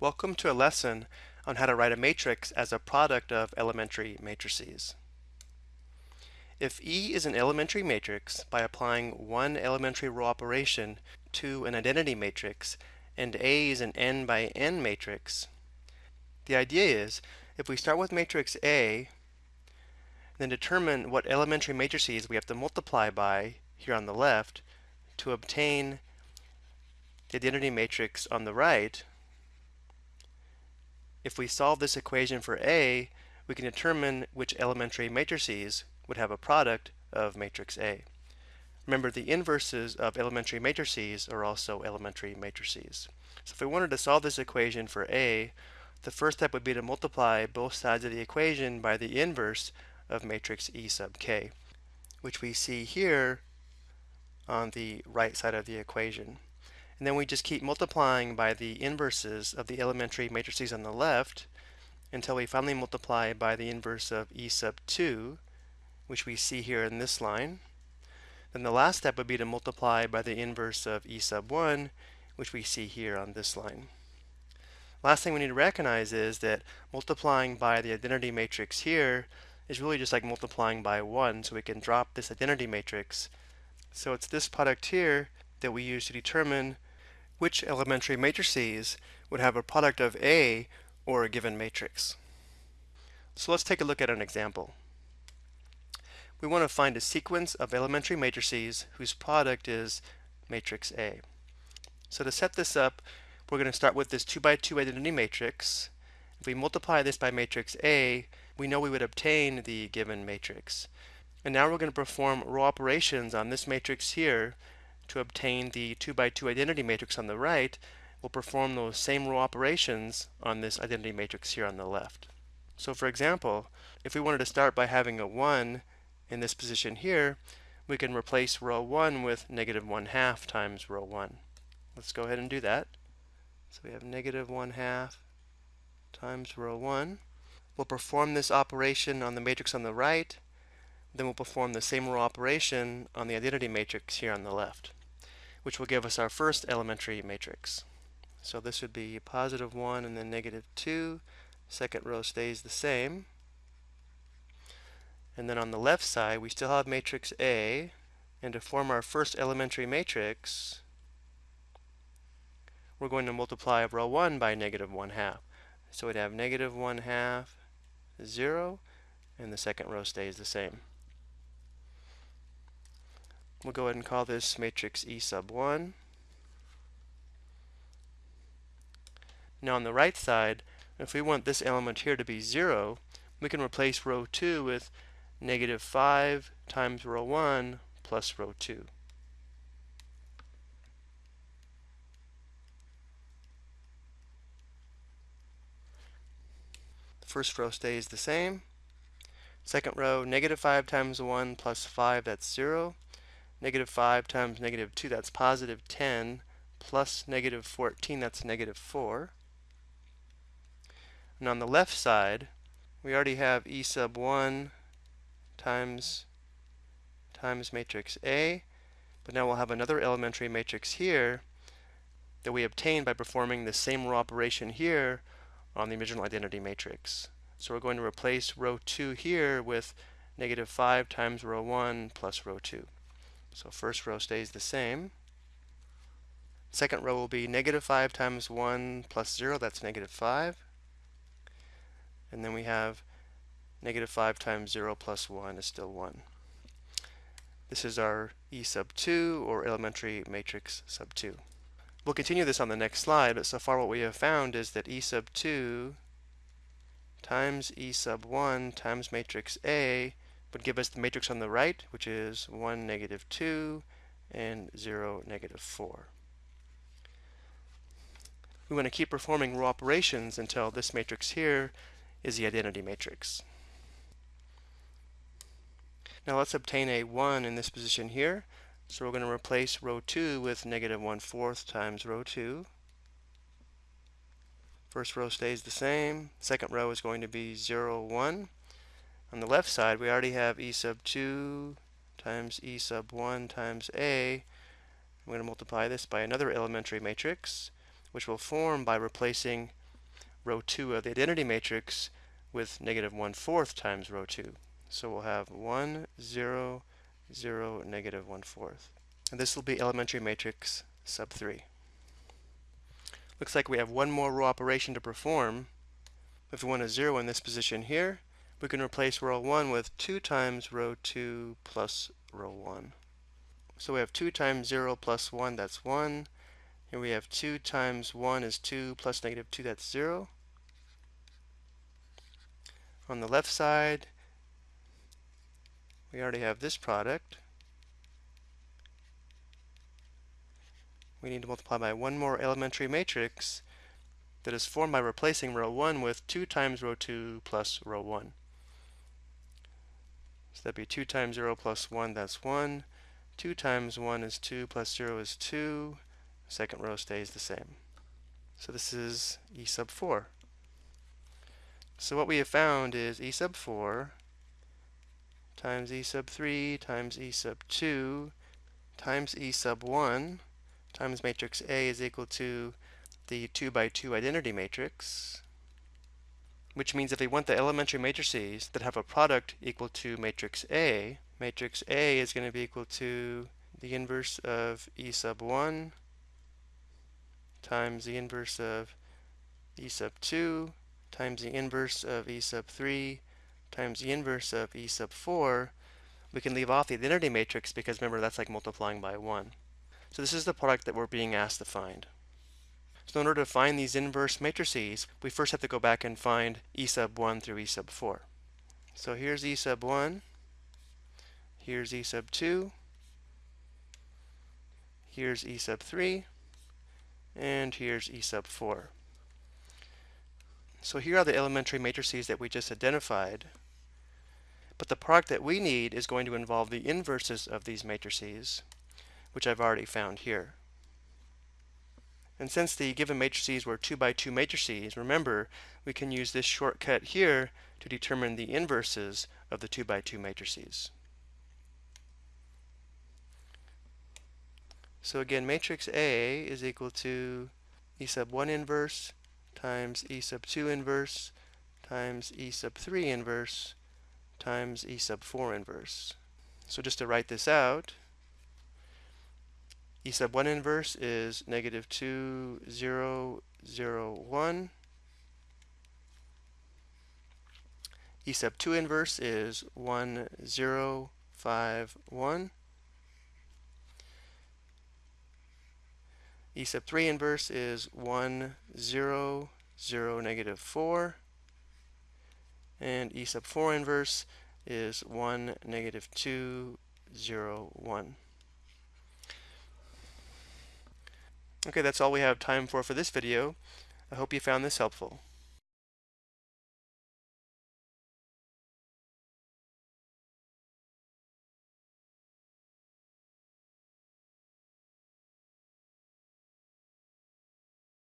Welcome to a lesson on how to write a matrix as a product of elementary matrices. If E is an elementary matrix, by applying one elementary row operation to an identity matrix, and A is an n by n matrix, the idea is if we start with matrix A, then determine what elementary matrices we have to multiply by here on the left to obtain the identity matrix on the right, if we solve this equation for A, we can determine which elementary matrices would have a product of matrix A. Remember, the inverses of elementary matrices are also elementary matrices. So if we wanted to solve this equation for A, the first step would be to multiply both sides of the equation by the inverse of matrix E sub k, which we see here on the right side of the equation. And then we just keep multiplying by the inverses of the elementary matrices on the left until we finally multiply by the inverse of E sub 2, which we see here in this line. Then the last step would be to multiply by the inverse of E sub 1, which we see here on this line. Last thing we need to recognize is that multiplying by the identity matrix here is really just like multiplying by 1, so we can drop this identity matrix. So it's this product here that we use to determine which elementary matrices would have a product of A or a given matrix. So let's take a look at an example. We want to find a sequence of elementary matrices whose product is matrix A. So to set this up, we're going to start with this 2 by 2 identity matrix. If we multiply this by matrix A, we know we would obtain the given matrix. And now we're going to perform row operations on this matrix here to obtain the 2 by 2 identity matrix on the right, we'll perform those same row operations on this identity matrix here on the left. So for example, if we wanted to start by having a 1 in this position here, we can replace row 1 with negative 1 half times row 1. Let's go ahead and do that. So we have negative 1 half times row 1. We'll perform this operation on the matrix on the right, then we'll perform the same row operation on the identity matrix here on the left which will give us our first elementary matrix. So this would be positive 1 and then negative 2. Second row stays the same. And then on the left side, we still have matrix A. And to form our first elementary matrix, we're going to multiply row 1 by negative 1 half. So we'd have negative 1 half, 0, and the second row stays the same. We'll go ahead and call this matrix E sub 1. Now on the right side, if we want this element here to be 0, we can replace row 2 with negative 5 times row 1 plus row 2. The first row stays the same. Second row, negative 5 times 1 plus 5, that's 0. Negative 5 times negative 2, that's positive 10, plus negative 14, that's negative 4. And on the left side, we already have E sub 1 times, times matrix A, but now we'll have another elementary matrix here that we obtained by performing the same row operation here on the original identity matrix. So we're going to replace row 2 here with negative 5 times row 1 plus row 2. So first row stays the same. Second row will be negative 5 times 1 plus 0, that's negative 5. And then we have negative 5 times 0 plus 1 is still 1. This is our E sub 2, or elementary matrix sub 2. We'll continue this on the next slide, but so far what we have found is that E sub 2 times E sub 1 times matrix A would give us the matrix on the right, which is 1, negative 2, and 0, negative 4. We want to keep performing row operations until this matrix here is the identity matrix. Now let's obtain a 1 in this position here. So we're going to replace row 2 with negative 1 fourth times row 2. First row stays the same. Second row is going to be 0, 1. On the left side, we already have e sub 2 times e sub 1 times a. I'm going to multiply this by another elementary matrix, which will form by replacing row 2 of the identity matrix with negative 1 fourth times row 2. So we'll have 1, 0, 0, negative 1 fourth. And this will be elementary matrix sub 3. Looks like we have one more row operation to perform. If we want a 0 in this position here, we can replace row 1 with 2 times row 2 plus row 1. So we have 2 times 0 plus 1, that's 1. Here we have 2 times 1 is 2 plus negative 2, that's 0. On the left side, we already have this product. We need to multiply by one more elementary matrix that is formed by replacing row 1 with 2 times row 2 plus row 1. So that'd be 2 times 0 plus 1, that's 1. 2 times 1 is 2, plus 0 is 2. Second row stays the same. So this is E sub 4. So what we have found is E sub 4 times E sub 3 times E sub 2 times E sub 1 times matrix A is equal to the 2 by 2 identity matrix which means if we want the elementary matrices that have a product equal to matrix A, matrix A is going to be equal to the inverse of E sub 1 times the inverse of E sub 2 times the inverse of E sub 3 times the inverse of E sub 4. We can leave off the identity matrix because remember that's like multiplying by 1. So this is the product that we're being asked to find. So in order to find these inverse matrices, we first have to go back and find E sub 1 through E sub 4. So here's E sub 1, here's E sub 2, here's E sub 3, and here's E sub 4. So here are the elementary matrices that we just identified. But the product that we need is going to involve the inverses of these matrices, which I've already found here. And since the given matrices were 2 by 2 matrices, remember, we can use this shortcut here to determine the inverses of the 2 by 2 matrices. So again, matrix A is equal to E sub 1 inverse times E sub 2 inverse times E sub 3 inverse times E sub 4 inverse. So just to write this out, E sub 1 inverse is negative 2, 0, 0, 1. E sub 2 inverse is 1, 0, 5, 1. E sub 3 inverse is 1, 0, 0, negative 4. And E sub 4 inverse is 1, negative 2, 0, 1. Okay, that's all we have time for for this video. I hope you found this helpful.